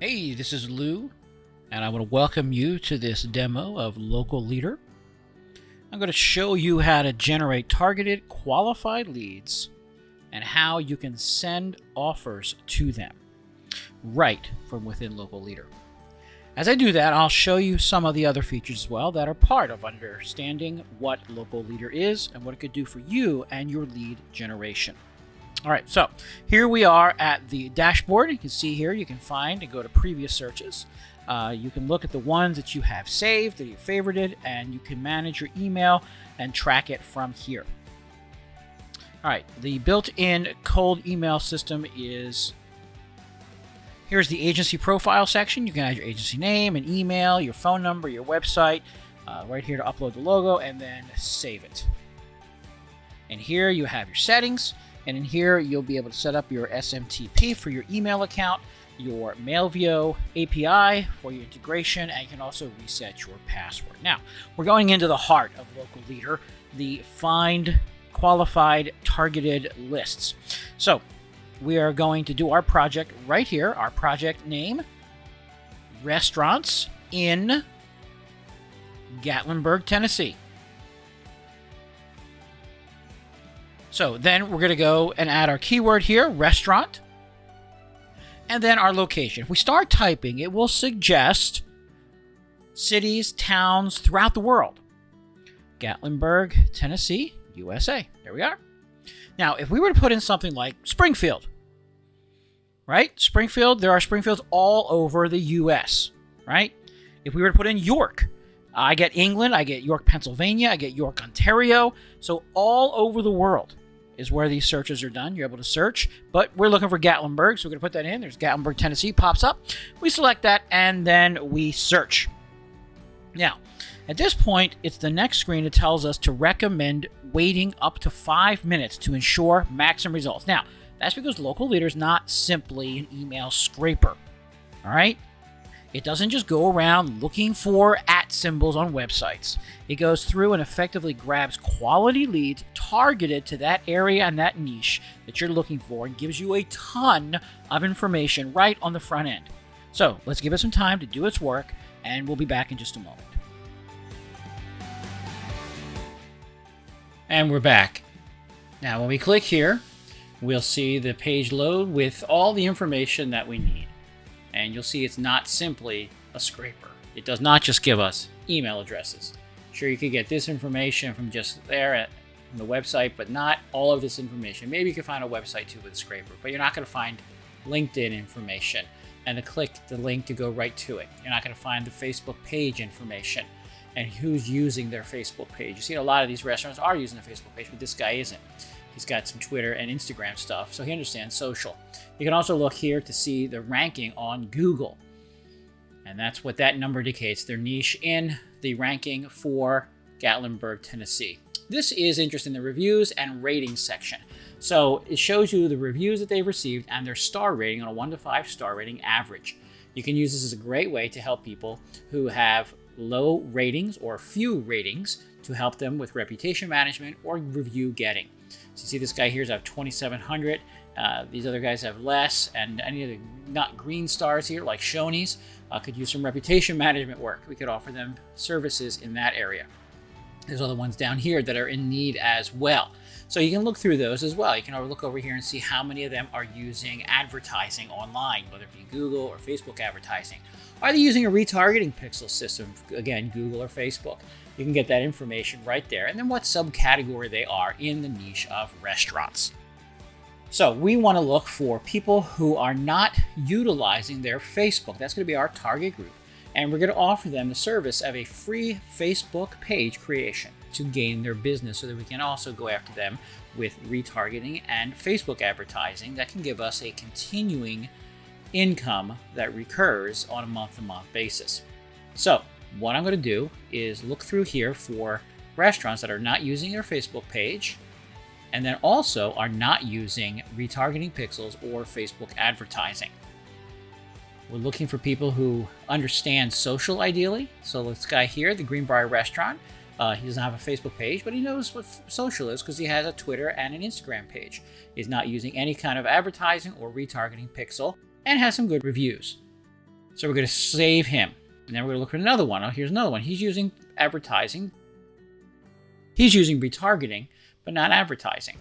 Hey, this is Lou, and I want to welcome you to this demo of Local Leader. I'm going to show you how to generate targeted qualified leads and how you can send offers to them right from within Local Leader. As I do that, I'll show you some of the other features as well that are part of understanding what Local Leader is and what it could do for you and your lead generation. All right, so here we are at the dashboard. You can see here, you can find and go to previous searches. Uh, you can look at the ones that you have saved, that you favorited, and you can manage your email and track it from here. All right, the built-in cold email system is Here's the agency profile section. You can add your agency name and email, your phone number, your website, uh, right here to upload the logo, and then save it. And here you have your settings, and in here you'll be able to set up your SMTP for your email account, your Mailvio API for your integration, and you can also reset your password. Now, we're going into the heart of Local Leader, the find qualified targeted lists. So we are going to do our project right here. Our project name, Restaurants in Gatlinburg, Tennessee. So then we're going to go and add our keyword here, restaurant, and then our location. If we start typing, it will suggest cities, towns throughout the world. Gatlinburg, Tennessee, USA. There we are. Now, if we were to put in something like Springfield, right? Springfield, there are Springfields all over the U.S., right? If we were to put in York, I get England, I get York, Pennsylvania, I get York, Ontario. So all over the world is where these searches are done. You're able to search, but we're looking for Gatlinburg, so we're going to put that in. There's Gatlinburg, Tennessee, pops up. We select that, and then we search. Now, at this point, it's the next screen that tells us to recommend waiting up to five minutes to ensure maximum results. Now, that's because local leader is not simply an email scraper. All right? It doesn't just go around looking for symbols on websites. It goes through and effectively grabs quality leads targeted to that area and that niche that you're looking for and gives you a ton of information right on the front end. So let's give it some time to do its work, and we'll be back in just a moment. And we're back. Now, when we click here, we'll see the page load with all the information that we need. And you'll see it's not simply a scraper. It does not just give us email addresses. Sure, you could get this information from just there at from the website, but not all of this information. Maybe you can find a website too with scraper, but you're not going to find LinkedIn information and to click the link to go right to it. You're not going to find the Facebook page information and who's using their Facebook page. You see, a lot of these restaurants are using the Facebook page, but this guy isn't. He's got some Twitter and Instagram stuff, so he understands social. You can also look here to see the ranking on Google. And that's what that number indicates, their niche in the ranking for Gatlinburg, Tennessee. This is interesting, the reviews and ratings section. So it shows you the reviews that they've received and their star rating on a 1 to 5 star rating average. You can use this as a great way to help people who have low ratings or few ratings to help them with reputation management or review getting. So you see this guy here has 2,700. Uh, these other guys have less, and any of the not green stars here, like Shoney's, uh, could use some reputation management work. We could offer them services in that area. There's other ones down here that are in need as well. So you can look through those as well. You can look over here and see how many of them are using advertising online, whether it be Google or Facebook advertising. Are they using a retargeting pixel system? Again, Google or Facebook. You can get that information right there. And then what subcategory they are in the niche of restaurants. So we want to look for people who are not utilizing their Facebook. That's going to be our target group. And we're going to offer them the service of a free Facebook page creation to gain their business so that we can also go after them with retargeting and Facebook advertising that can give us a continuing income that recurs on a month-to-month -month basis. So what I'm going to do is look through here for restaurants that are not using their Facebook page and then also are not using retargeting pixels or Facebook advertising. We're looking for people who understand social ideally. So this guy here, the Greenbrier Restaurant, uh, he doesn't have a Facebook page, but he knows what social is because he has a Twitter and an Instagram page. He's not using any kind of advertising or retargeting pixel and has some good reviews. So we're going to save him. And then we're going to look at another one. Oh, here's another one. He's using advertising. He's using retargeting, but not advertising.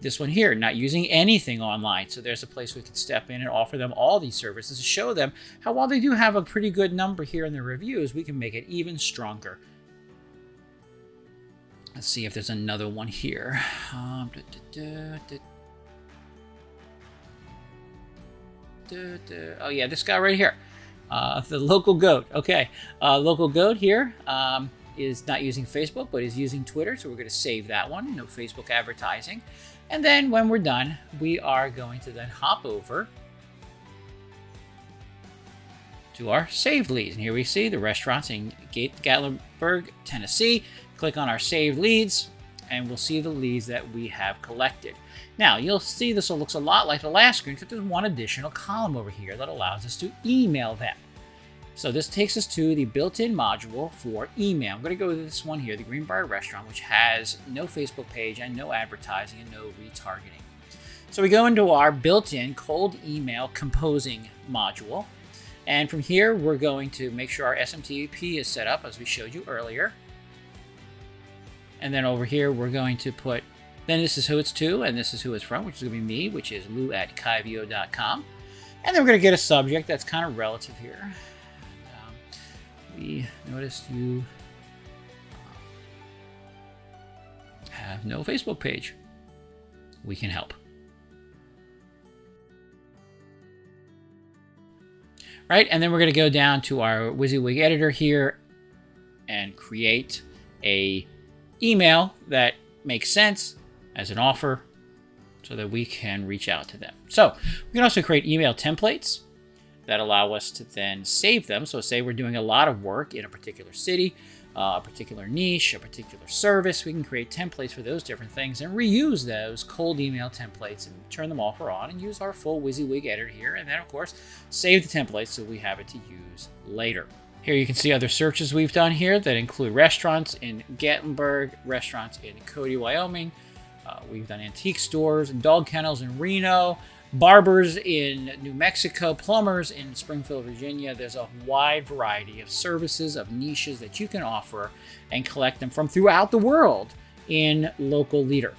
This one here, not using anything online. So there's a place we can step in and offer them all these services to show them how while they do have a pretty good number here in the reviews, we can make it even stronger. Let's see if there's another one here. Um, da, da, da, oh yeah, this guy right here. Uh, the local goat. Okay, uh, local goat here um, is not using Facebook, but is using Twitter. So we're going to save that one. No Facebook advertising. And then when we're done, we are going to then hop over to our saved leads. And here we see the restaurants in Gatlinburg, Tennessee. Click on our saved leads and we'll see the leads that we have collected. Now, you'll see this looks a lot like the last screen, except there's one additional column over here that allows us to email them. So this takes us to the built-in module for email. I'm going to go to this one here, the Greenbrier Restaurant, which has no Facebook page and no advertising and no retargeting. So we go into our built-in cold email composing module. And from here, we're going to make sure our SMTP is set up as we showed you earlier. And then over here, we're going to put, then this is who it's to, and this is who it's from, which is going to be me, which is lou at kyvo.com. And then we're going to get a subject that's kind of relative here we noticed you um, have no Facebook page. We can help. Right, and then we're going to go down to our WYSIWYG editor here and create a email that makes sense as an offer so that we can reach out to them. So we can also create email templates that allow us to then save them. So say we're doing a lot of work in a particular city, uh, a particular niche, a particular service, we can create templates for those different things and reuse those cold email templates and turn them off or on and use our full WYSIWYG editor here. And then of course, save the templates so we have it to use later. Here you can see other searches we've done here that include restaurants in Gatlinburg, restaurants in Cody, Wyoming. Uh, we've done antique stores and dog kennels in Reno, barbers in New Mexico, plumbers in Springfield, Virginia. There's a wide variety of services, of niches that you can offer and collect them from throughout the world in Local Leader.